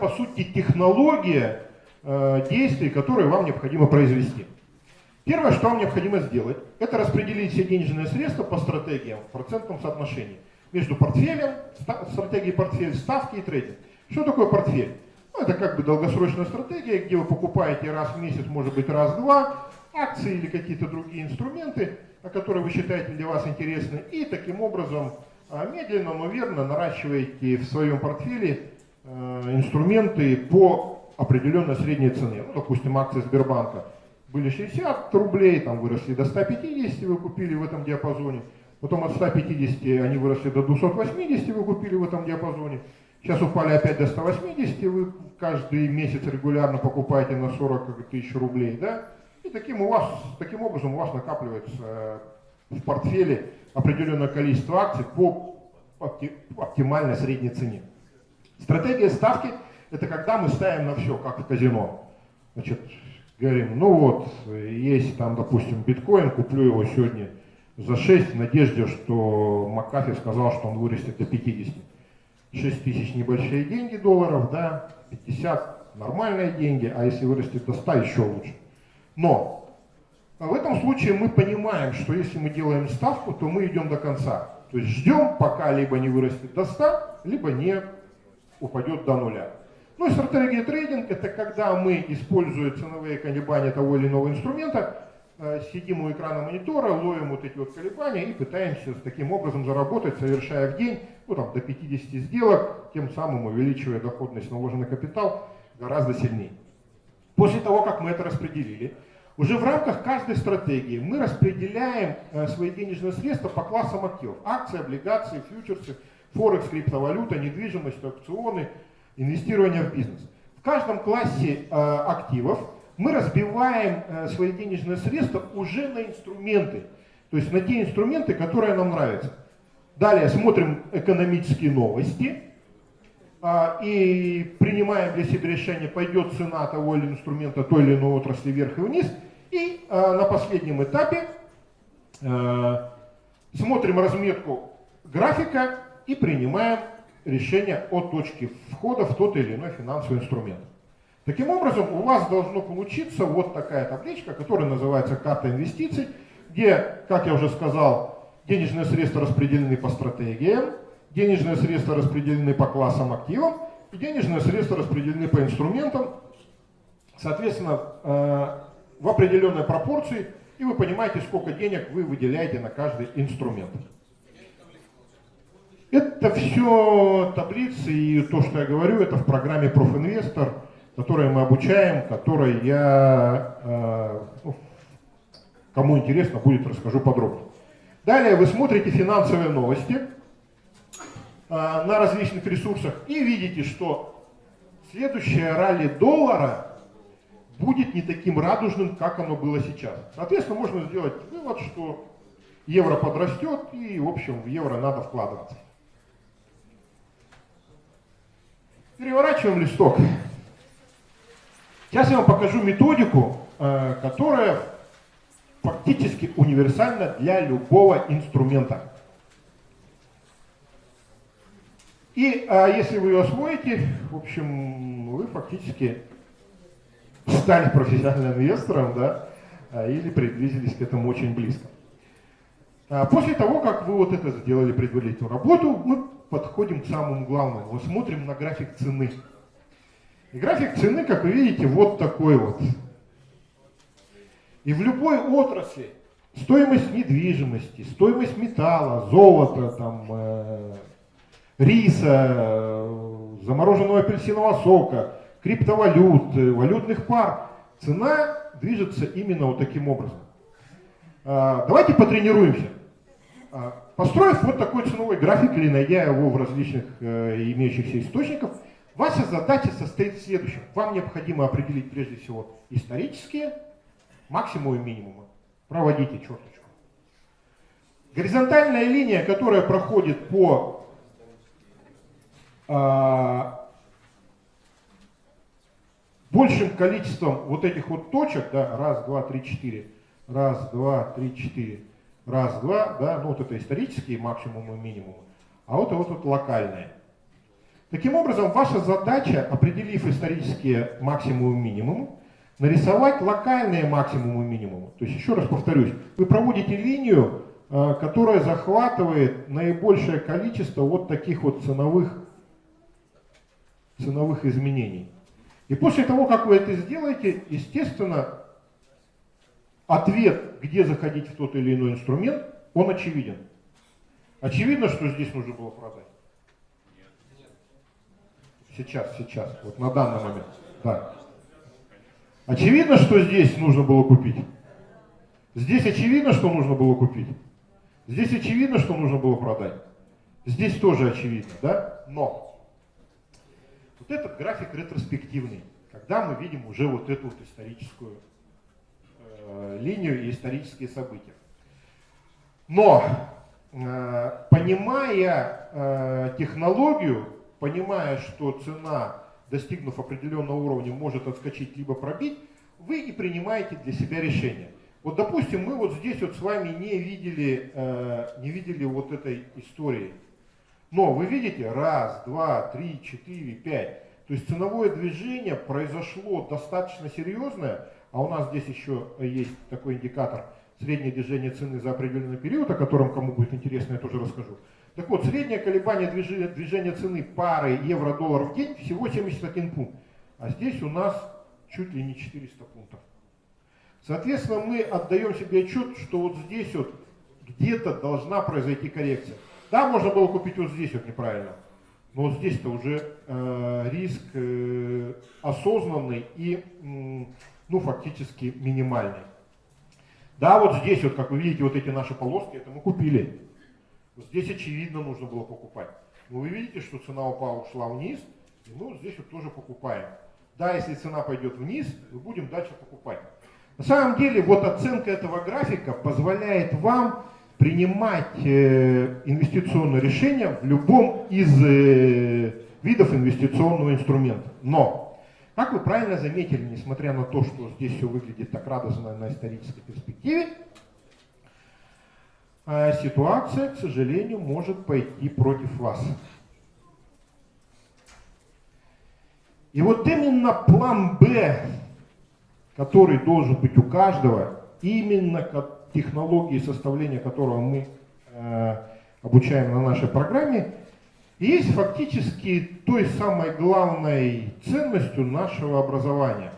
по сути технология э, действий, которые вам необходимо произвести. Первое, что вам необходимо сделать, это распределить все денежные средства по стратегиям в процентном соотношении между портфелем, стратегией портфель, ставки и трейдинг. Что такое портфель? Ну, это как бы долгосрочная стратегия, где вы покупаете раз в месяц, может быть раз-два, акции или какие-то другие инструменты, которые вы считаете для вас интересны, и таким образом а, медленно, но верно наращиваете в своем портфеле инструменты по определенной средней цене. Ну, допустим, акции Сбербанка были 60 рублей, там выросли до 150, вы купили в этом диапазоне. Потом от 150 они выросли до 280, вы купили в этом диапазоне. Сейчас упали опять до 180, вы каждый месяц регулярно покупаете на 40 тысяч рублей, да? И таким, у вас, таким образом у вас накапливается э, в портфеле определенное количество акций по оптимальной средней цене. Стратегия ставки – это когда мы ставим на все, как в казино. Значит, говорим, ну вот, есть там, допустим, биткоин, куплю его сегодня за 6 в надежде, что Макафи сказал, что он вырастет до 50. 6 тысяч небольшие деньги долларов, да, 50 нормальные деньги, а если вырастет до 100, еще лучше. Но в этом случае мы понимаем, что если мы делаем ставку, то мы идем до конца. То есть ждем, пока либо не вырастет до 100, либо не упадет до нуля. Ну и стратегия трейдинг – это когда мы, используя ценовые колебания того или иного инструмента, э, сидим у экрана монитора, ловим вот эти вот колебания и пытаемся таким образом заработать, совершая в день ну, там, до 50 сделок, тем самым увеличивая доходность на вложенный капитал гораздо сильнее. После того, как мы это распределили, уже в рамках каждой стратегии мы распределяем э, свои денежные средства по классам активов. Акции, облигации, фьючерсы, форекс, криптовалюта, недвижимость, аукционы, инвестирование в бизнес. В каждом классе э, активов мы разбиваем э, свои денежные средства уже на инструменты. То есть на те инструменты, которые нам нравятся. Далее смотрим экономические новости а, и принимаем для себя решение, пойдет цена того или инструмента той или иной отрасли вверх и вниз. И а, на последнем этапе а, смотрим разметку графика и принимаем решение о точке входа в тот или иной финансовый инструмент. Таким образом, у вас должно получиться вот такая табличка, которая называется карта инвестиций, где, как я уже сказал, денежные средства распределены по стратегиям, денежные средства распределены по классам активов, и денежные средства распределены по инструментам, соответственно, э, в определенной пропорции, и вы понимаете, сколько денег вы выделяете на каждый инструмент. Это все таблицы и то, что я говорю, это в программе Профинвестор, которую мы обучаем, которой я, э, ну, кому интересно, будет расскажу подробно. Далее вы смотрите финансовые новости э, на различных ресурсах и видите, что следующее ралли доллара будет не таким радужным, как оно было сейчас. Соответственно, можно сделать вывод, что евро подрастет и, в общем, в евро надо вкладываться. Переворачиваем листок. Сейчас я вам покажу методику, э, которая фактически универсальна для любого инструмента. И а, если вы ее освоите, в общем, вы фактически стали профессиональным инвестором, да, а, или приблизились к этому очень близко. А после того, как вы вот это сделали предварительную работу, мы подходим к самому главному. Мы смотрим на график цены. И график цены, как вы видите, вот такой вот. И в любой отрасли стоимость недвижимости, стоимость металла, золота, там, э, риса, э, замороженного апельсинового сока, криптовалют, э, валютных пар, цена движется именно вот таким образом. Э, давайте потренируемся. Э, построив вот такой ценовой график или найдя его в различных э, имеющихся источниках, ваша задача состоит в следующем. Вам необходимо определить прежде всего исторические максимум и минимума. Проводите черточку. Горизонтальная линия, которая проходит по э, большим количеством вот этих вот точек, да, раз, два, три, четыре, раз, два, три, четыре, раз, два, да, ну вот это исторические максимумы и минимумы, а вот это вот, вот локальные. Таким образом, ваша задача, определив исторические максимумы и минимумы, нарисовать локальные максимумы и минимумы. То есть, еще раз повторюсь, вы проводите линию, э, которая захватывает наибольшее количество вот таких вот ценовых, ценовых изменений. И после того, как вы это сделаете, естественно, ответ, где заходить в тот или иной инструмент, он очевиден. Очевидно, что здесь нужно было продать. Сейчас, сейчас, вот на данный момент. Да. Очевидно, что здесь нужно было купить. Здесь очевидно, что нужно было купить. Здесь очевидно, что нужно было продать. Здесь тоже очевидно, да? Но вот этот график ретроспективный, когда мы видим уже вот эту вот историческую линию и исторические события. Но э, понимая э, технологию, понимая, что цена, достигнув определенного уровня, может отскочить либо пробить, вы и принимаете для себя решение. Вот, допустим, мы вот здесь вот с вами не видели, э, не видели вот этой истории. Но вы видите, раз, два, три, четыре, пять. То есть ценовое движение произошло достаточно серьезное, а у нас здесь еще есть такой индикатор среднее движение цены за определенный период, о котором кому будет интересно, я тоже расскажу. Так вот, среднее колебание движения, движения цены пары евро-доллар в день всего 71 пункт. А здесь у нас чуть ли не 400 пунктов. Соответственно, мы отдаем себе отчет, что вот здесь вот где-то должна произойти коррекция. Да, можно было купить вот здесь вот неправильно, но вот здесь-то уже э, риск э, осознанный и, э, ну, фактически минимальный. Да, вот здесь вот, как вы видите, вот эти наши полоски, это мы купили. Вот здесь очевидно нужно было покупать. Но вы видите, что цена упала, ушла вниз, и мы вот здесь вот тоже покупаем. Да, если цена пойдет вниз, мы будем дальше покупать. На самом деле, вот оценка этого графика позволяет вам принимать э, инвестиционное решение в любом из э, видов инвестиционного инструмента. Но, как вы правильно заметили, несмотря на то, что здесь все выглядит так радостно на исторической перспективе, э, ситуация, к сожалению, может пойти против вас. И вот именно план «Б» который должен быть у каждого, именно технологии составления которого мы э, обучаем на нашей программе, есть фактически той самой главной ценностью нашего образования.